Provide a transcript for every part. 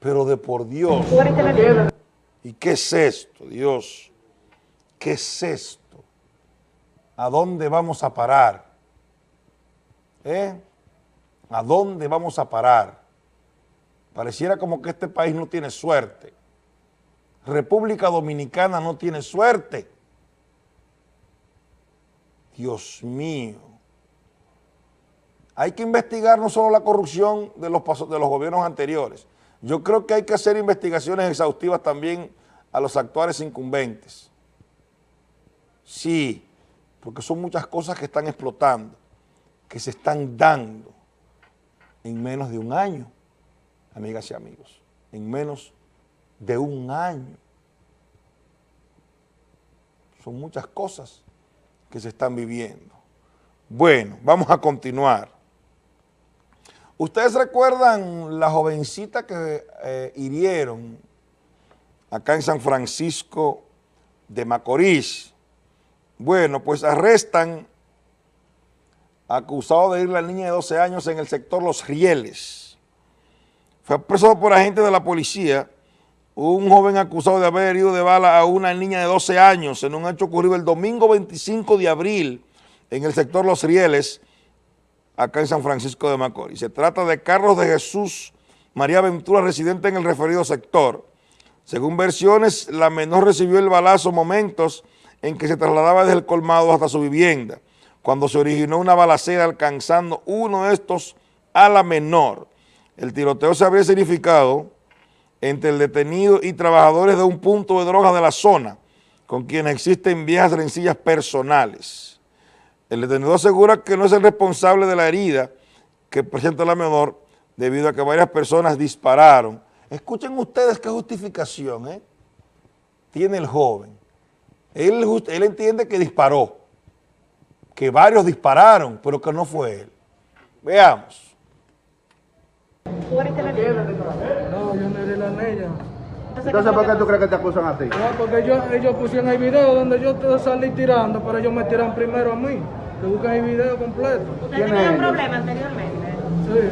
Pero de por Dios. ¿Y qué es esto, Dios? ¿Qué es esto? ¿A dónde vamos a parar? ¿Eh? ¿A dónde vamos a parar? Pareciera como que este país no tiene suerte. República Dominicana no tiene suerte. Dios mío. Hay que investigar no solo la corrupción de los, de los gobiernos anteriores, yo creo que hay que hacer investigaciones exhaustivas también a los actuales incumbentes. Sí, porque son muchas cosas que están explotando, que se están dando en menos de un año, amigas y amigos, en menos de un año. Son muchas cosas que se están viviendo. Bueno, vamos a continuar. ¿Ustedes recuerdan la jovencita que eh, hirieron acá en San Francisco de Macorís? Bueno, pues arrestan acusado de ir la niña de 12 años en el sector Los Rieles. Fue preso por agentes de la policía un joven acusado de haber herido de bala a una niña de 12 años en un hecho ocurrido el domingo 25 de abril en el sector Los Rieles, acá en San Francisco de Macorís. Se trata de Carlos de Jesús María Ventura, residente en el referido sector. Según versiones, la menor recibió el balazo momentos en que se trasladaba desde el colmado hasta su vivienda, cuando se originó una balacera alcanzando uno de estos a la menor. El tiroteo se habría significado entre el detenido y trabajadores de un punto de droga de la zona, con quienes existen viejas rencillas personales. El detenido asegura que no es el responsable de la herida que presenta la menor debido a que varias personas dispararon. Escuchen ustedes qué justificación ¿eh? tiene el joven. Él, entiende que disparó, que varios dispararon, pero que no fue él. Veamos. ¿Tú eres la No, yo la. Entonces, ¿por qué tú crees que te acusan a ti? No, porque ellos, ellos pusieron el video donde yo salí tirando, pero ellos me tiran primero a mí. Te buscan el video completo. ¿Usted tenía un problema anteriormente? Sí.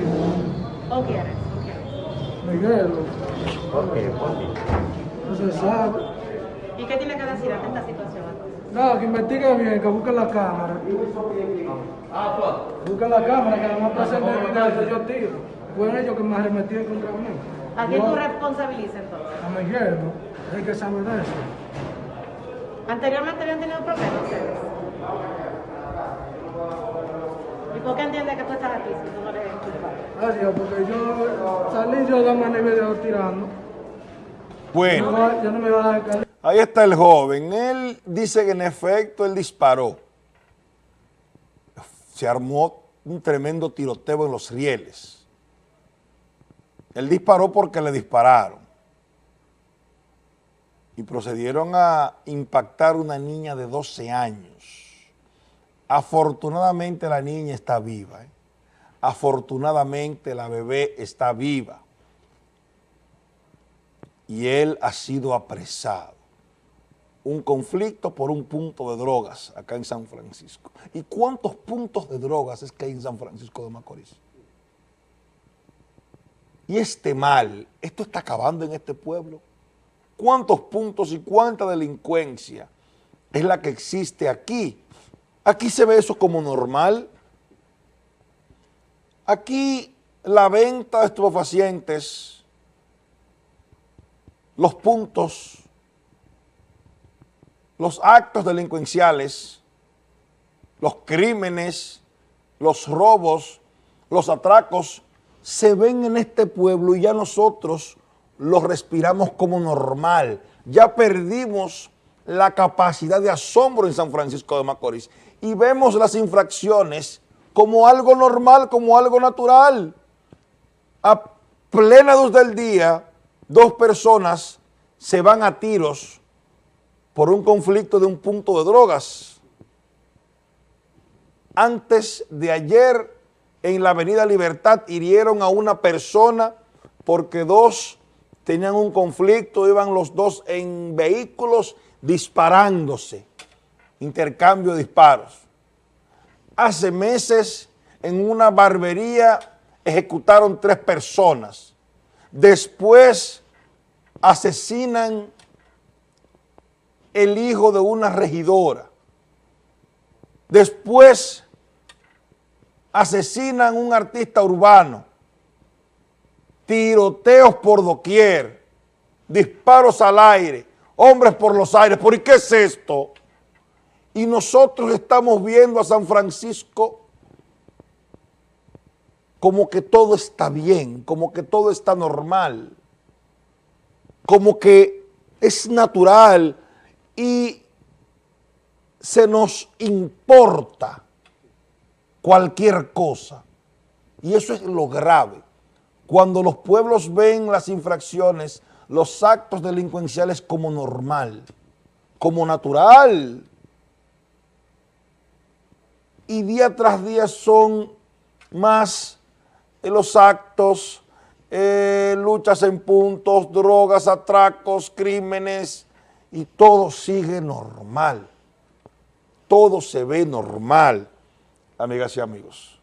¿O quieres? ¿O quieres? Miguel. ¿Por qué? ¿Por qué? No se sabe. ¿Y qué tiene que decir ante esta situación? No, que investigue bien, que busquen la cámara. Ah, Busquen la cámara, que además presente el video, yo tiro. Fueron ellos que me arremetían contra mí. ¿A quién tú responsabilizas entonces? A Miguel, ¿no? Hay que saber de eso. ¿Anteriormente habían tenido problemas ustedes? ¿Y por qué entiende que tú estás aquí si tú no eres culpable? Dios, porque yo salí yo de el video tirando. Bueno, yo no me iba a dejar. ahí está el joven. Él dice que en efecto él disparó. Se armó un tremendo tiroteo en los rieles. Él disparó porque le dispararon. Y procedieron a impactar una niña de 12 años. Afortunadamente la niña está viva. ¿eh? Afortunadamente la bebé está viva. Y él ha sido apresado. Un conflicto por un punto de drogas acá en San Francisco. ¿Y cuántos puntos de drogas es que hay en San Francisco de Macorís? Y este mal, esto está acabando en este pueblo. ¿Cuántos puntos y cuánta delincuencia es la que existe aquí Aquí se ve eso como normal. Aquí la venta de estupefacientes, los puntos, los actos delincuenciales, los crímenes, los robos, los atracos, se ven en este pueblo y ya nosotros los respiramos como normal. Ya perdimos la capacidad de asombro en San Francisco de Macorís y vemos las infracciones como algo normal, como algo natural. A plena luz del día, dos personas se van a tiros por un conflicto de un punto de drogas. Antes de ayer, en la avenida Libertad, hirieron a una persona porque dos tenían un conflicto, iban los dos en vehículos disparándose intercambio de disparos. Hace meses en una barbería ejecutaron tres personas. Después asesinan el hijo de una regidora. Después asesinan un artista urbano. Tiroteos por doquier, disparos al aire, hombres por los aires. ¿Por qué es esto? Y nosotros estamos viendo a San Francisco como que todo está bien, como que todo está normal, como que es natural y se nos importa cualquier cosa. Y eso es lo grave. Cuando los pueblos ven las infracciones, los actos delincuenciales como normal, como natural. Y día tras día son más los actos, eh, luchas en puntos, drogas, atracos, crímenes, y todo sigue normal. Todo se ve normal, amigas y amigos.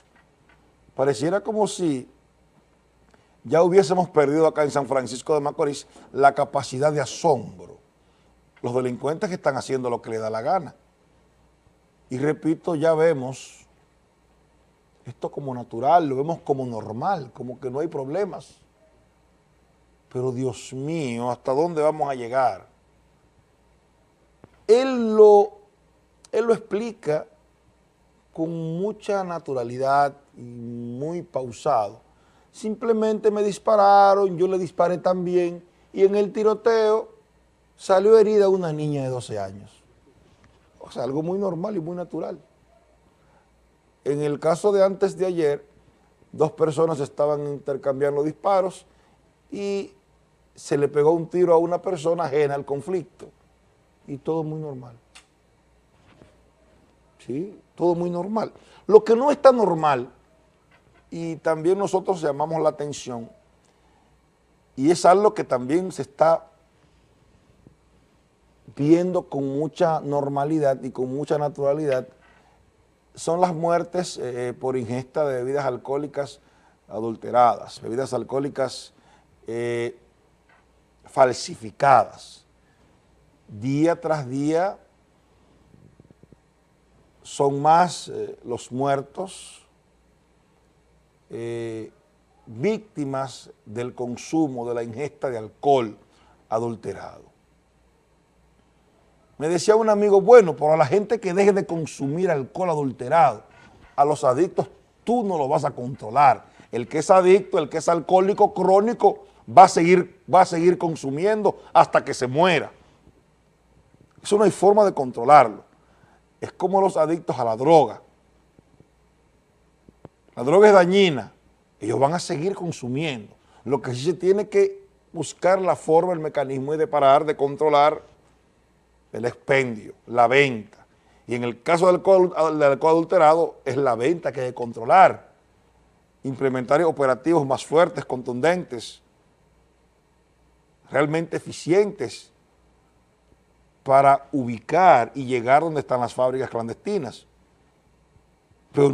Pareciera como si ya hubiésemos perdido acá en San Francisco de Macorís la capacidad de asombro. Los delincuentes que están haciendo lo que les da la gana. Y repito, ya vemos esto como natural, lo vemos como normal, como que no hay problemas. Pero Dios mío, ¿hasta dónde vamos a llegar? Él lo, él lo explica con mucha naturalidad y muy pausado. Simplemente me dispararon, yo le disparé también y en el tiroteo salió herida una niña de 12 años. O sea, algo muy normal y muy natural. En el caso de antes de ayer, dos personas estaban intercambiando disparos y se le pegó un tiro a una persona ajena al conflicto. Y todo muy normal. ¿Sí? Todo muy normal. Lo que no está normal, y también nosotros llamamos la atención, y es algo que también se está viendo con mucha normalidad y con mucha naturalidad, son las muertes eh, por ingesta de bebidas alcohólicas adulteradas, bebidas alcohólicas eh, falsificadas. Día tras día son más eh, los muertos víctimas del consumo, de la ingesta de alcohol adulterado. Me decía un amigo, bueno, pero a la gente que deje de consumir alcohol adulterado, a los adictos tú no lo vas a controlar. El que es adicto, el que es alcohólico crónico, va a seguir, va a seguir consumiendo hasta que se muera. Eso no hay forma de controlarlo. Es como los adictos a la droga. La droga es dañina. Ellos van a seguir consumiendo. Lo que sí se tiene que buscar la forma, el mecanismo y de parar, de controlar el expendio, la venta. Y en el caso del alcohol, adulterado, es la venta que hay que controlar. Implementar operativos más fuertes, contundentes, realmente eficientes para ubicar y llegar donde están las fábricas clandestinas.